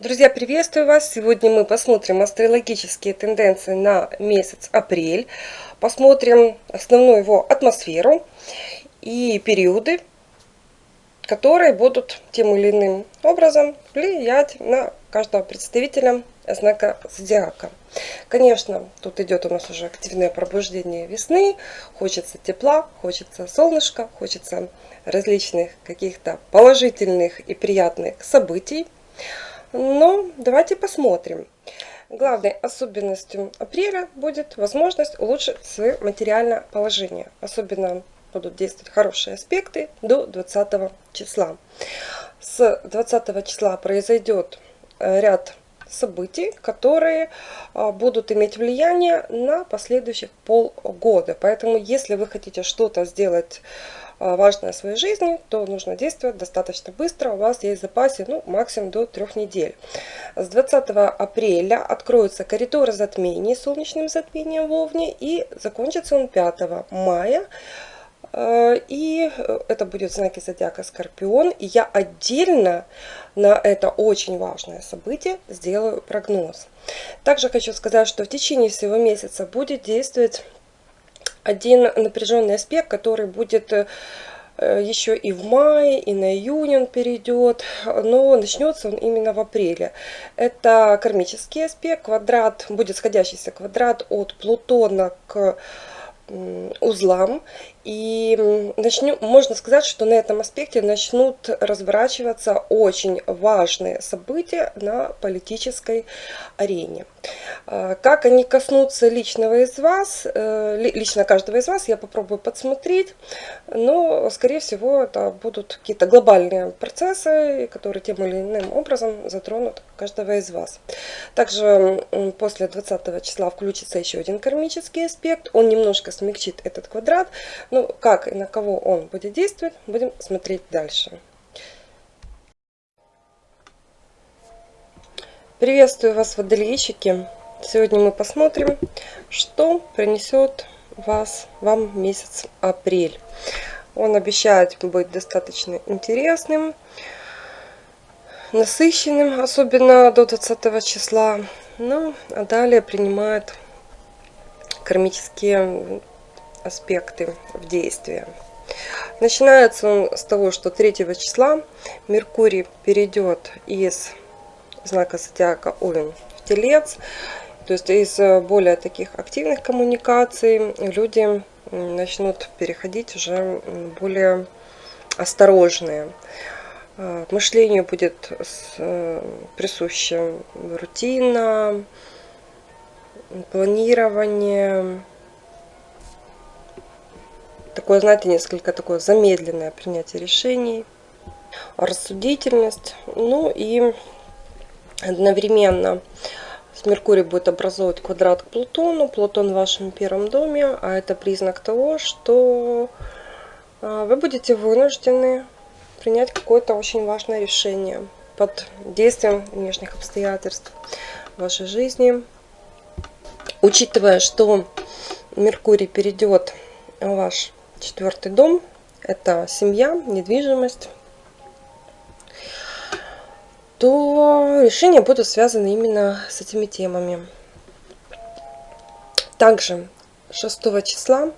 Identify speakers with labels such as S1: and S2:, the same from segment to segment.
S1: Друзья, приветствую вас! Сегодня мы посмотрим астрологические тенденции на месяц апрель. Посмотрим основную его атмосферу и периоды, которые будут тем или иным образом влиять на каждого представителя знака зодиака. Конечно, тут идет у нас уже активное пробуждение весны. Хочется тепла, хочется солнышка, хочется различных каких-то положительных и приятных событий. Но давайте посмотрим. Главной особенностью апреля будет возможность улучшить свое материальное положение. Особенно будут действовать хорошие аспекты до 20 числа. С 20 числа произойдет э, ряд событий, которые а, будут иметь влияние на последующих полгода. Поэтому, если вы хотите что-то сделать важное в своей жизни, то нужно действовать достаточно быстро. У вас есть в запасе ну, максимум до трех недель. С 20 апреля откроются коридоры затмений солнечным затмением в Овне и закончится он 5 мая. А, и это будет знаки зодиака Скорпион. И я отдельно на это очень важное событие сделаю прогноз. Также хочу сказать, что в течение всего месяца будет действовать один напряженный аспект, который будет э, еще и в мае, и на июнь он перейдет, но начнется он именно в апреле. Это кармический аспект, квадрат, будет сходящийся квадрат от Плутона к узлам. И начнем, можно сказать, что на этом аспекте начнут разворачиваться очень важные события на политической арене. А, как они коснутся личного из вас, э, лично каждого из вас, я попробую подсмотреть, но, скорее всего, это будут какие-то глобальные процессы, которые тем или иным образом затронут каждого из вас. Также после 20 числа включится еще один кармический аспект, он немножко смягчит этот квадрат, ну, как и на кого он будет действовать, будем смотреть дальше. Приветствую вас, водолейщики! Сегодня мы посмотрим, что принесет вас, вам месяц апрель. Он обещает быть достаточно интересным, насыщенным, особенно до 20 числа. Ну, а далее принимает кармические аспекты в действие. Начинается он с того, что 3 числа Меркурий перейдет из знака зодиака Овен в Телец то есть из э, более таких активных коммуникаций люди начнут переходить уже более осторожные. Э, мышлению будет э, присуща рутина, планирование, такое, знаете, несколько такое замедленное принятие решений, рассудительность, ну и одновременно Меркурий будет образовывать квадрат к Плутону. Плутон в вашем первом доме, а это признак того, что а, вы будете вынуждены принять какое-то очень важное решение под действием внешних обстоятельств в вашей жизни. Учитывая, что Меркурий перейдет в ваш четвертый дом, это семья, недвижимость, то решения будут связаны именно с этими темами. Также 6 числа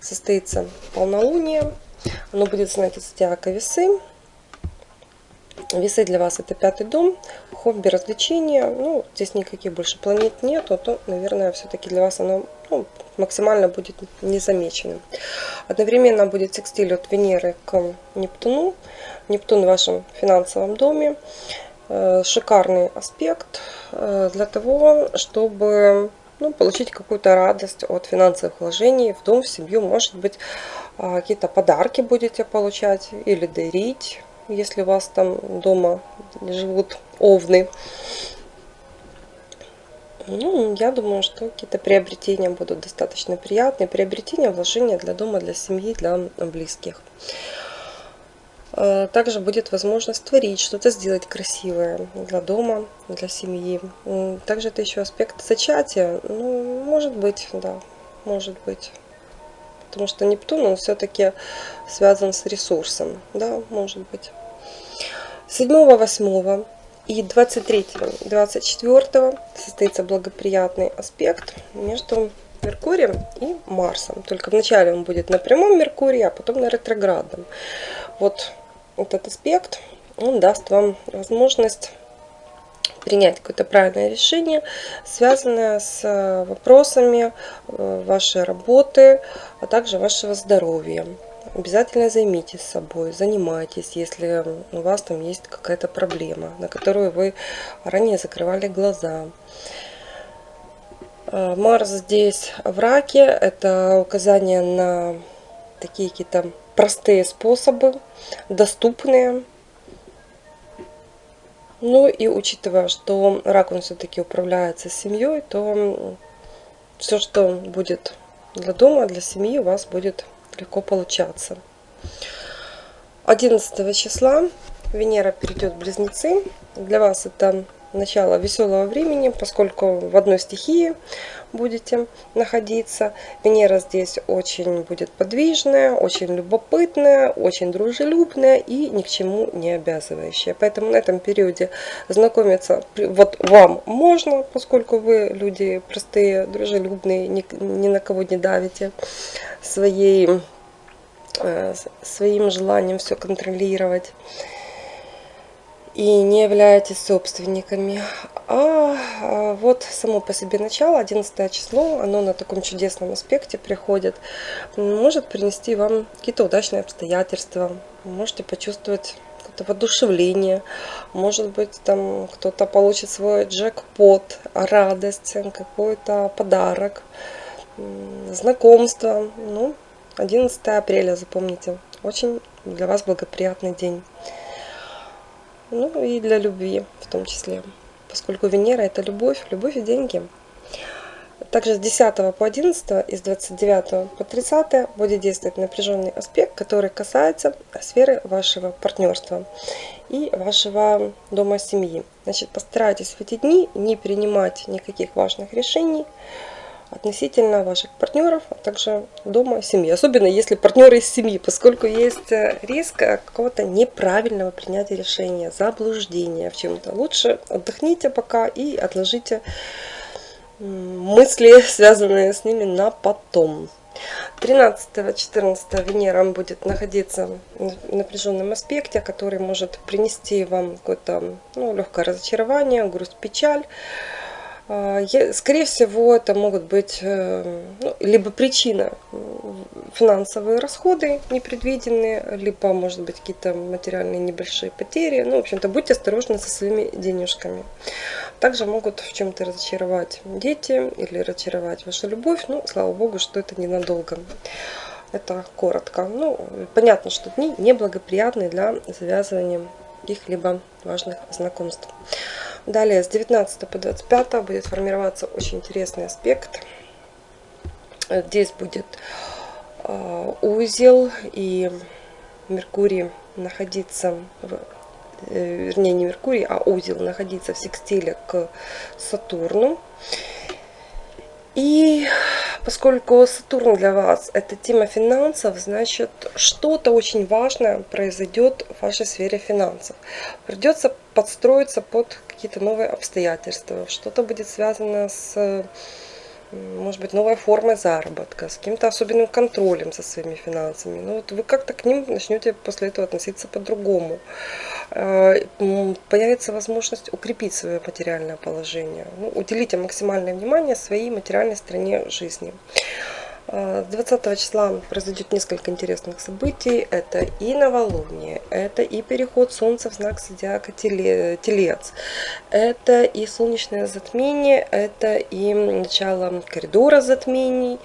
S1: состоится полнолуние. Оно будет знаке зодиака весы. Весы для вас это пятый дом, хобби, развлечения. Ну, здесь никаких больше планет нету, то, наверное, все-таки для вас оно ну, максимально будет незамеченным. Одновременно будет секстиль от Венеры к Нептуну. Нептун в вашем финансовом доме. Э, шикарный аспект э, для того, чтобы ну, получить какую-то радость от финансовых вложений в дом, в семью. Может быть, а, какие-то подарки будете получать или дарить, если у вас там дома живут овны. Ну, я думаю, что какие-то приобретения будут достаточно приятные. Приобретения, вложения для дома, для семьи, для близких. Э, также будет возможность творить, что-то сделать красивое для дома, для семьи. Также это еще аспект зачатия. Ну, может быть, да, может быть. Потому что Нептун, он все-таки связан с ресурсом. Да, может быть. 7, 8 И 23-24 состоится благоприятный аспект между Меркурием и Марсом. Только вначале он будет на прямом Меркурии, а потом на ретроградном. Вот этот аспект, он даст вам возможность принять какое-то правильное решение, связанное с э, вопросами э, вашей работы, а также вашего здоровья. Обязательно займитесь собой, занимайтесь, если у вас там есть какая-то проблема, на которую вы ранее закрывали глаза. Э, Марс здесь в раке, это указание на такие какие-то простые способы, доступные. Ну и учитывая, что рак он все-таки управляется семьей, то все, что будет для дома, для семьи, у вас будет легко получаться. 11 числа Венера перейдет в Близнецы. Для вас это начало веселого времени, поскольку в одной стихии будете находиться. Венера здесь очень будет подвижная, очень любопытная, очень дружелюбная и ни к чему не обязывающая. Поэтому на этом периоде знакомиться вот вам можно, поскольку вы люди простые, дружелюбные, ни, ни на кого не давите своей, э, своим желанием все контролировать и не являетесь собственниками. А, а вот само по себе начало, 11 число, оно на таком чудесном аспекте приходит, может принести вам какие-то удачные обстоятельства, можете почувствовать какое-то воодушевление, может быть там кто-то получит свой джекпот, радость, какой-то подарок, знакомство. Ну, 11 апреля, запомните, очень для вас благоприятный день ну и для любви в том числе, поскольку Венера это любовь, любовь и деньги. Также с 10 по 11 и с 29 по 30 будет действовать напряженный аспект, который касается сферы вашего партнерства и вашего дома семьи. Значит, постарайтесь в эти дни не принимать никаких важных решений, относительно ваших партнеров, а также дома, семьи. Особенно если партнеры из семьи, поскольку есть э, риск э, какого-то неправильного принятия решения, заблуждения в чем-то. Лучше отдохните пока и отложите мысли, связанные с ними, на потом. 13-14 Венера будет находиться в напряженном аспекте, который может принести вам какое-то ну, легкое разочарование, грусть, печаль. А, скорее всего, это могут быть э, ну, либо причина финансовые расходы непредвиденные, либо, может быть, какие-то материальные небольшие потери. Ну, в общем-то, будьте осторожны со своими денежками. Также могут в чем-то разочаровать дети или разочаровать вашу любовь. Ну, слава богу, что это ненадолго. Это коротко. Ну, понятно, что дни неблагоприятные для завязывания каких-либо важных знакомств. Далее с 19 по 25 будет формироваться очень интересный аспект. Здесь будет э, узел и Меркурий находиться в э, вернее не Меркурий, а узел находиться в секстиле к Сатурну. И поскольку Сатурн для вас это тема финансов, значит что-то очень важное произойдет в вашей сфере финансов. Придется подстроиться под какие-то новые обстоятельства, что-то будет связано с может быть, новая форма заработка, с каким-то особенным контролем за своими финансами. Ну, вот вы как-то к ним начнете после этого относиться по-другому. А, появится возможность укрепить свое материальное положение. Ну, уделите максимальное внимание своей материальной стороне жизни. 20 а, числа произойдет несколько интересных событий. Это и новолуние, это и переход Солнца в знак зодиака Телец, это и солнечное затмение, это и начало коридора затмений,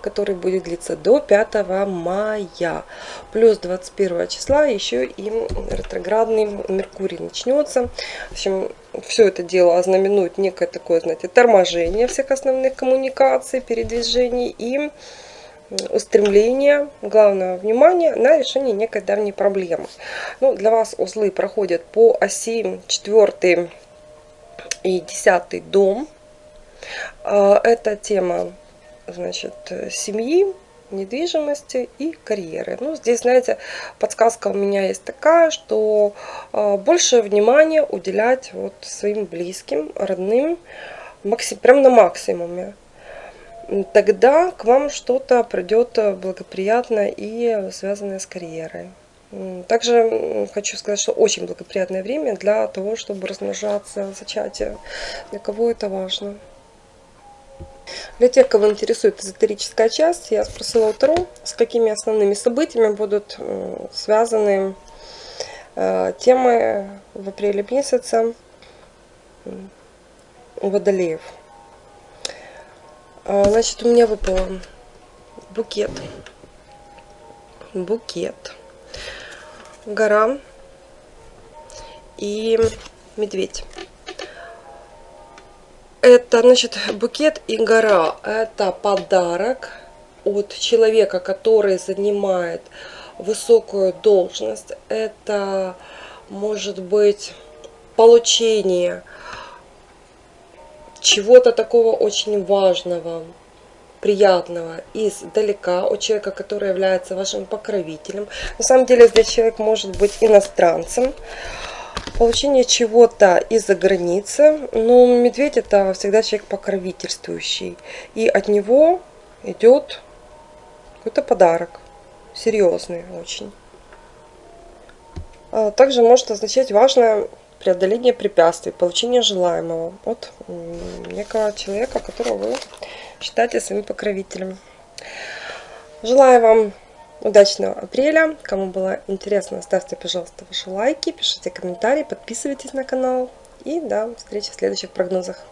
S1: который будет длиться до 5 мая. Плюс 21 числа еще и ретроградный Меркурий начнется. В общем, все это дело ознаменует некое такое, знаете, торможение всех основных коммуникаций, передвижений и устремление, главное внимание на решение некой давней проблемы. Ну, для вас узлы проходят по оси 4 и 10 дом. А, это тема значит, семьи, недвижимости и карьеры. Ну, здесь, знаете, подсказка у меня есть такая, что э, больше внимания уделять вот своим близким, родным, максим, прям на максимуме. Тогда к вам что-то придет благоприятно и связанное с карьерой. Также хочу сказать, что очень благоприятное время для того, чтобы размножаться, зачатие. Для кого это важно. Для тех, кого интересует эзотерическая часть, я спросила у Таро, с какими основными событиями будут связаны э, темы в апреле месяце водолеев. А, значит, у меня выпал букет. Букет. Гора и медведь. Это, значит, букет и гора. Это подарок от человека, который занимает высокую должность. Это может быть получение чего-то такого очень важного, приятного издалека от человека, который является вашим покровителем. На самом деле здесь человек может быть иностранцем получение чего-то из-за границы. Но медведь это всегда человек покровительствующий. И от него идет какой-то подарок. Серьезный очень. А также может означать важное преодоление препятствий, получение желаемого от некого человека, которого вы считаете своим покровителем. Желаю вам удачного апреля. Кому было интересно, ставьте, пожалуйста, ваши лайки, пишите комментарии, подписывайтесь на канал. И до встречи в следующих прогнозах.